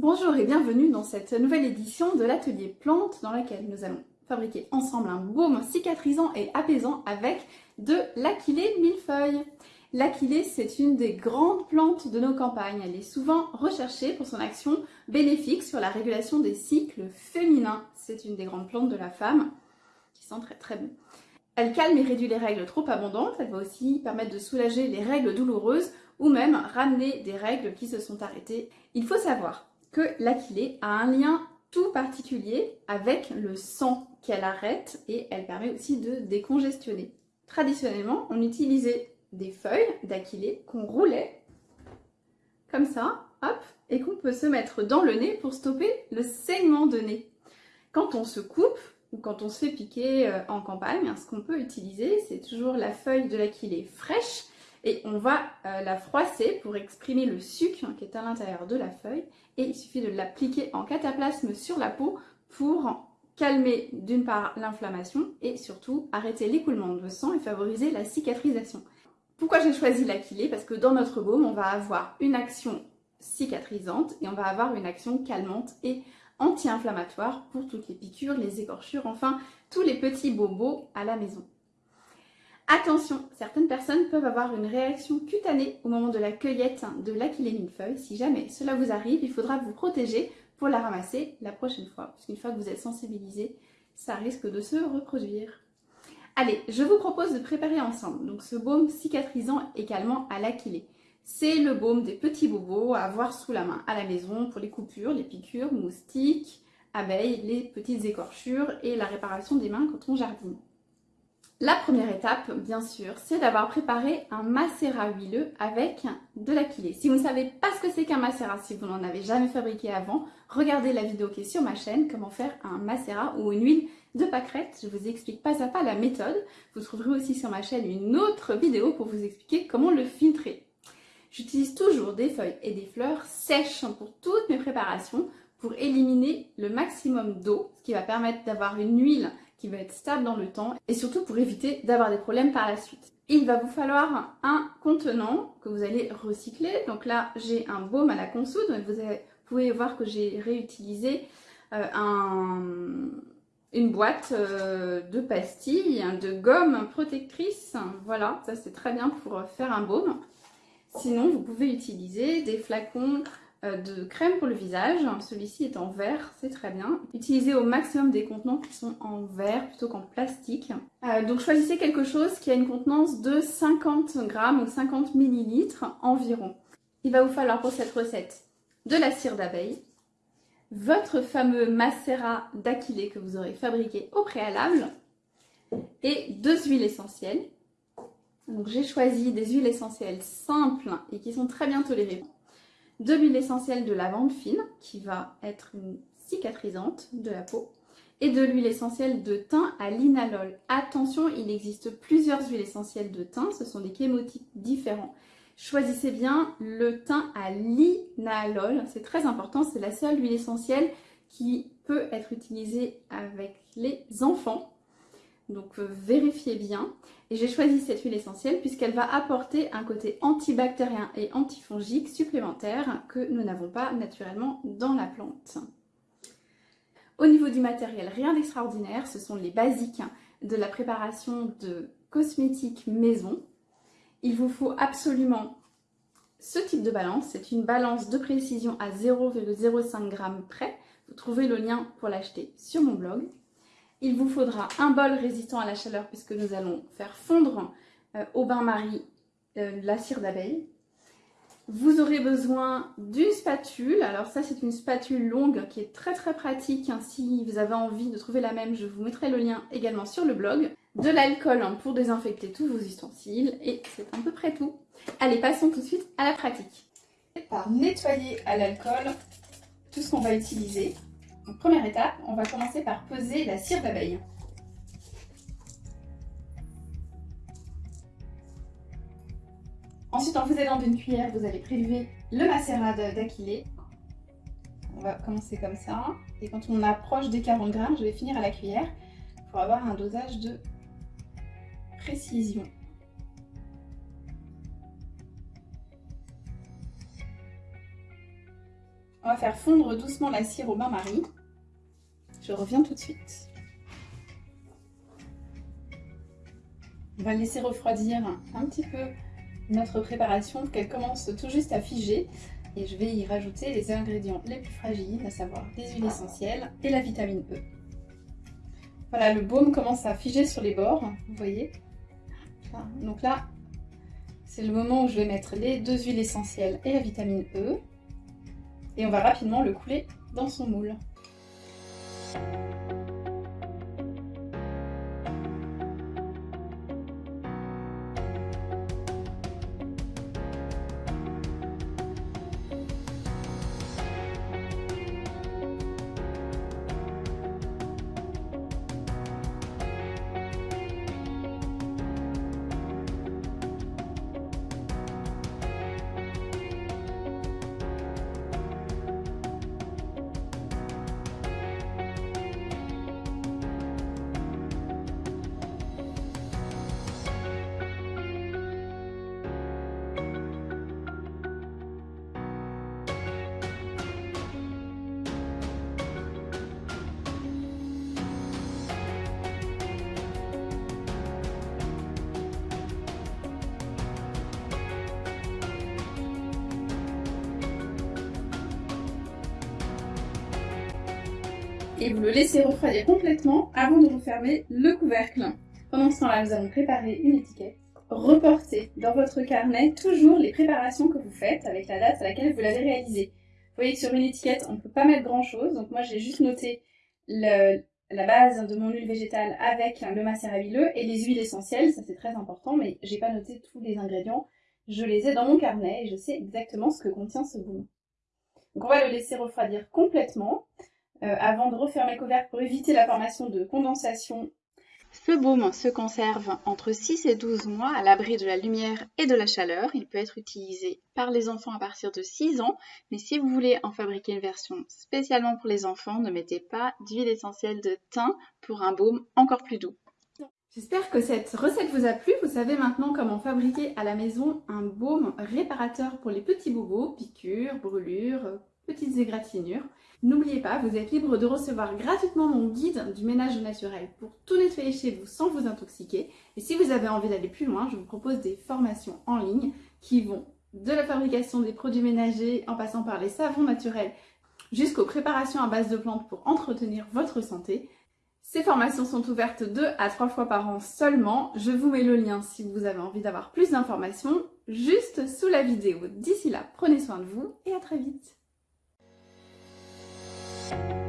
Bonjour et bienvenue dans cette nouvelle édition de l'atelier plantes dans laquelle nous allons fabriquer ensemble un baume cicatrisant et apaisant avec de l'aquilée millefeuille. L'aquilée, c'est une des grandes plantes de nos campagnes. Elle est souvent recherchée pour son action bénéfique sur la régulation des cycles féminins. C'est une des grandes plantes de la femme qui sent très très bon. Elle calme et réduit les règles trop abondantes. Elle va aussi permettre de soulager les règles douloureuses ou même ramener des règles qui se sont arrêtées. Il faut savoir que l'aquilée a un lien tout particulier avec le sang qu'elle arrête et elle permet aussi de décongestionner. Traditionnellement, on utilisait des feuilles d'aquilée qu'on roulait comme ça, hop, et qu'on peut se mettre dans le nez pour stopper le saignement de nez. Quand on se coupe ou quand on se fait piquer euh, en campagne, ce qu'on peut utiliser, c'est toujours la feuille de l'aquilée fraîche et on va euh, la froisser pour exprimer le sucre qui est à l'intérieur de la feuille et il suffit de l'appliquer en cataplasme sur la peau pour calmer d'une part l'inflammation et surtout arrêter l'écoulement de sang et favoriser la cicatrisation. Pourquoi j'ai choisi l'aquilée? Parce que dans notre baume, on va avoir une action cicatrisante et on va avoir une action calmante et anti-inflammatoire pour toutes les piqûres, les écorchures, enfin tous les petits bobos à la maison. Attention, certaines personnes peuvent avoir une réaction cutanée au moment de la cueillette de l'aquilée millefeuille. Si jamais cela vous arrive, il faudra vous protéger pour la ramasser la prochaine fois. Parce qu'une fois que vous êtes sensibilisé, ça risque de se reproduire. Allez, je vous propose de préparer ensemble donc ce baume cicatrisant également à l'aquilée. C'est le baume des petits bobos à avoir sous la main à la maison pour les coupures, les piqûres, moustiques, abeilles, les petites écorchures et la réparation des mains quand on jardine. La première étape, bien sûr, c'est d'avoir préparé un macérat huileux avec de l'aquilée. Si vous ne savez pas ce que c'est qu'un macérat, si vous n'en avez jamais fabriqué avant, regardez la vidéo qui est sur ma chaîne, comment faire un macérat ou une huile de pâquerette. Je vous explique pas à pas la méthode. Vous trouverez aussi sur ma chaîne une autre vidéo pour vous expliquer comment le filtrer. J'utilise toujours des feuilles et des fleurs sèches pour toutes mes préparations pour éliminer le maximum d'eau, ce qui va permettre d'avoir une huile qui va être stable dans le temps et surtout pour éviter d'avoir des problèmes par la suite. Il va vous falloir un contenant que vous allez recycler. Donc là, j'ai un baume à la consoude. Vous, pouvez voir que j'ai réutilisé euh, une boîte euh, de pastilles, de gomme protectrice. Voilà, ça c'est très bien pour faire un baume. Sinon, vous pouvez utiliser des flacons de crème pour le visage. Celui-ci est en verre, c'est très bien. Utilisez au maximum des contenants qui sont en verre plutôt qu'en plastique. Euh, donc choisissez quelque chose qui a une contenance de 50 grammes ou 50 millilitres environ. Il va vous falloir pour cette recette de la cire d'abeille, votre fameux macérat d'aquilée que vous aurez fabriqué au préalable et deux huiles essentielles. Donc j'ai choisi des huiles essentielles simples et qui sont très bien tolérées de l'huile essentielle de lavande fine qui va être une cicatrisante de la peau et de l'huile essentielle de thym à linalol. Attention, il existe plusieurs huiles essentielles de thym, ce sont des chémotypes différents. Choisissez bien le thym à linalol, c'est très important, c'est la seule huile essentielle qui peut être utilisée avec les enfants donc euh, vérifiez bien. Et j'ai choisi cette huile essentielle puisqu'elle va apporter un côté antibactérien et antifongique supplémentaire que nous n'avons pas naturellement dans la plante. Au niveau du matériel, rien d'extraordinaire, ce sont les basiques de la préparation de cosmétiques maison. Il vous faut absolument ce type de balance, c'est une balance de précision à 0,05 g près. Vous trouvez le lien pour l'acheter sur mon blog. Il vous faudra un bol résistant à la chaleur puisque nous allons faire fondre euh, au bain-marie euh, la cire d'abeille. Vous aurez besoin d'une spatule. Alors ça, c'est une spatule longue qui est très très pratique. Si vous avez envie de trouver la même, je vous mettrai le lien également sur le blog. De l'alcool pour désinfecter tous vos ustensiles. Et c'est à peu près tout. Allez, passons tout de suite à la pratique. Par nettoyer à l'alcool tout ce qu'on va utiliser première étape, on va commencer par peser la cire d'abeille. Ensuite, en vous aidant d'une cuillère, vous allez prélever le macérat d'aquilée. On va commencer comme ça. Et quand on approche des 40 grammes, je vais finir à la cuillère pour avoir un dosage de précision. On va faire fondre doucement la cire au bain-marie. Je reviens tout de suite. On va laisser refroidir un petit peu notre préparation qu'elle commence tout juste à figer. Et je vais y rajouter les ingrédients les plus fragiles, à savoir les huiles essentielles et la vitamine E. Voilà, le baume commence à figer sur les bords, vous voyez. Donc là, c'est le moment où je vais mettre les deux huiles essentielles et la vitamine E. Et on va rapidement le couler dans son moule. you et vous le laissez refroidir complètement avant de refermer le couvercle. Pendant ce temps-là, nous allons préparer une étiquette. Reportez dans votre carnet toujours les préparations que vous faites avec la date à laquelle vous l'avez réalisée. Vous voyez que sur une étiquette, on ne peut pas mettre grand-chose, donc moi j'ai juste noté la base de mon huile végétale avec le macérat et les huiles essentielles, ça c'est très important, mais j'ai pas noté tous les ingrédients. Je les ai dans mon carnet et je sais exactement ce que contient ce baume. Donc on va le laisser refroidir complètement. Euh, avant de refermer le couvercle pour éviter la formation de condensation. Ce baume se conserve entre 6 et 12 mois à l'abri de la lumière et de la chaleur. Il peut être utilisé par les enfants à partir de 6 ans, mais si vous voulez en fabriquer une version spécialement pour les enfants, ne mettez pas d'huile essentielle de thym pour un baume encore plus doux. J'espère que cette recette vous a plu. Vous savez maintenant comment fabriquer à la maison un baume réparateur pour les petits bobos, piqûres, brûlures, petites égratignures. N'oubliez pas, vous êtes libre de recevoir gratuitement mon guide du ménage naturel pour tout nettoyer chez vous sans vous intoxiquer. Et si vous avez envie d'aller plus loin, je vous propose des formations en ligne qui vont de la fabrication des produits ménagers en passant par les savons naturels jusqu'aux préparations à base de plantes pour entretenir votre santé. Ces formations sont ouvertes deux à trois fois par an seulement. Je vous mets le lien si vous avez envie d'avoir plus d'informations juste sous la vidéo. D'ici là, prenez soin de vous et à très vite. you